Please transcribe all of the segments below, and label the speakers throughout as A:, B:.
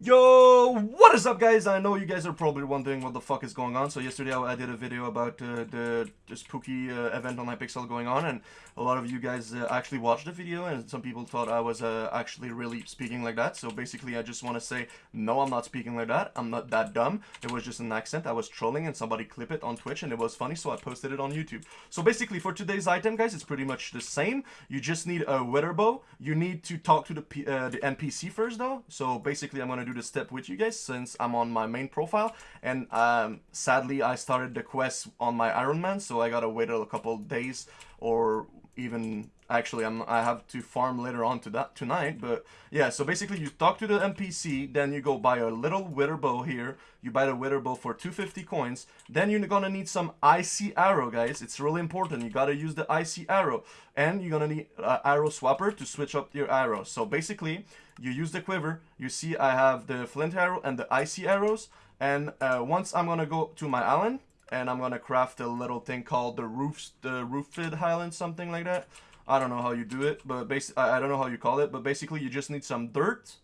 A: Yo, what is up guys? I know you guys are probably wondering what the fuck is going on. So yesterday I did a video about uh, the, the spooky uh, event on Hypixel going on and a lot of you guys uh, actually watched the video and some people thought I was uh, actually really speaking like that. So basically I just want to say, no I'm not speaking like that. I'm not that dumb. It was just an accent. I was trolling and somebody clipped it on Twitch and it was funny so I posted it on YouTube. So basically for today's item guys, it's pretty much the same. You just need a wither bow. You need to talk to the, uh, the NPC first though. So basically I'm going to do the step with you guys since I'm on my main profile. And um, sadly I started the quest on my Iron Man so I gotta wait a couple days or even actually I'm, I have to farm later on to that tonight but yeah so basically you talk to the NPC then you go buy a little wither bow here. You buy the wither bow for 250 coins. Then you're gonna need some icy arrow guys. It's really important. You gotta use the icy arrow. And you're gonna need uh, arrow swapper to switch up your arrow. So basically you use the quiver. You see I have the flint arrow and the icy arrows. And uh, once I'm gonna go to my island and I'm gonna craft a little thing called the roofs the roofed highland something like that. I don't know how you do it but basically I don't know how you call it but basically you just need some dirt.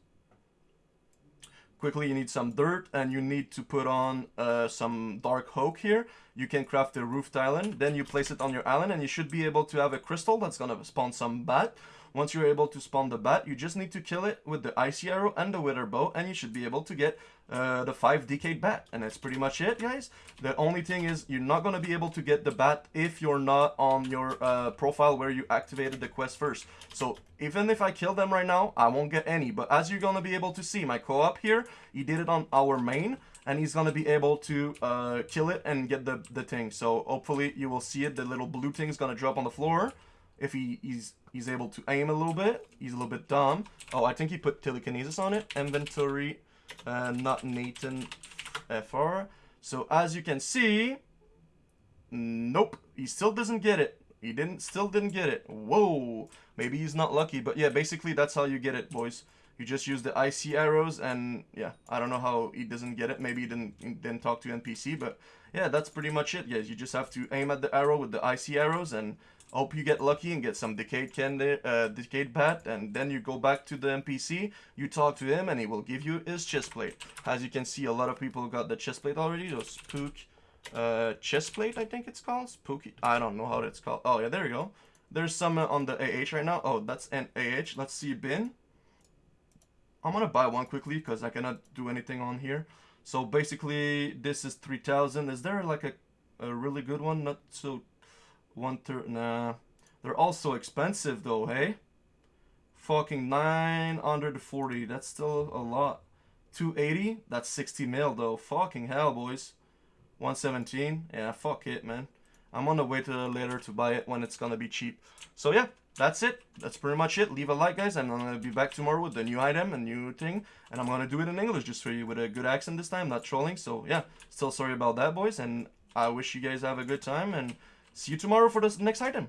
A: Quickly you need some dirt and you need to put on uh, some dark oak here. You can craft a roofed island then you place it on your island and you should be able to have a crystal that's gonna spawn some bat once you're able to spawn the bat, you just need to kill it with the icy arrow and the wither bow, and you should be able to get uh, the 5 decayed bat. And that's pretty much it, guys. The only thing is you're not going to be able to get the bat if you're not on your uh, profile where you activated the quest first. So even if I kill them right now, I won't get any. But as you're going to be able to see, my co-op here, he did it on our main and he's gonna be able to uh, kill it and get the, the thing. So hopefully you will see it. The little blue thing is gonna drop on the floor if he, he's he's able to aim a little bit. He's a little bit dumb. Oh, I think he put telekinesis on it. Inventory, uh, not Nathan FR. So as you can see, nope, he still doesn't get it. He didn't, still didn't get it. Whoa, maybe he's not lucky, but yeah, basically that's how you get it, boys. You just use the icy arrows, and yeah, I don't know how he doesn't get it. Maybe he didn't didn't talk to NPC, but yeah, that's pretty much it, guys. You just have to aim at the arrow with the icy arrows, and hope you get lucky and get some decayed candy, uh, decayed bat, and then you go back to the NPC, you talk to him, and he will give you his chest plate. As you can see, a lot of people got the chest plate already, those spook uh, chest plate, I think it's called, spooky, I don't know how it's called, oh yeah, there you go. There's some uh, on the AH right now, oh, that's an AH, let's see bin. I'm gonna buy one quickly, because I cannot do anything on here. So basically, this is 3000, is there like a, a really good one, not so one third, nah. They're all so expensive though, hey? Fucking 940, that's still a lot. 280, that's 60 mil though. Fucking hell, boys. 117, yeah, fuck it, man. I'm on the way to later to buy it when it's gonna be cheap. So yeah, that's it. That's pretty much it. Leave a like, guys, and I'm gonna be back tomorrow with a new item, a new thing, and I'm gonna do it in English just for you with a good accent this time, not trolling. So yeah, still sorry about that, boys, and I wish you guys have a good time and. See you tomorrow for the next item.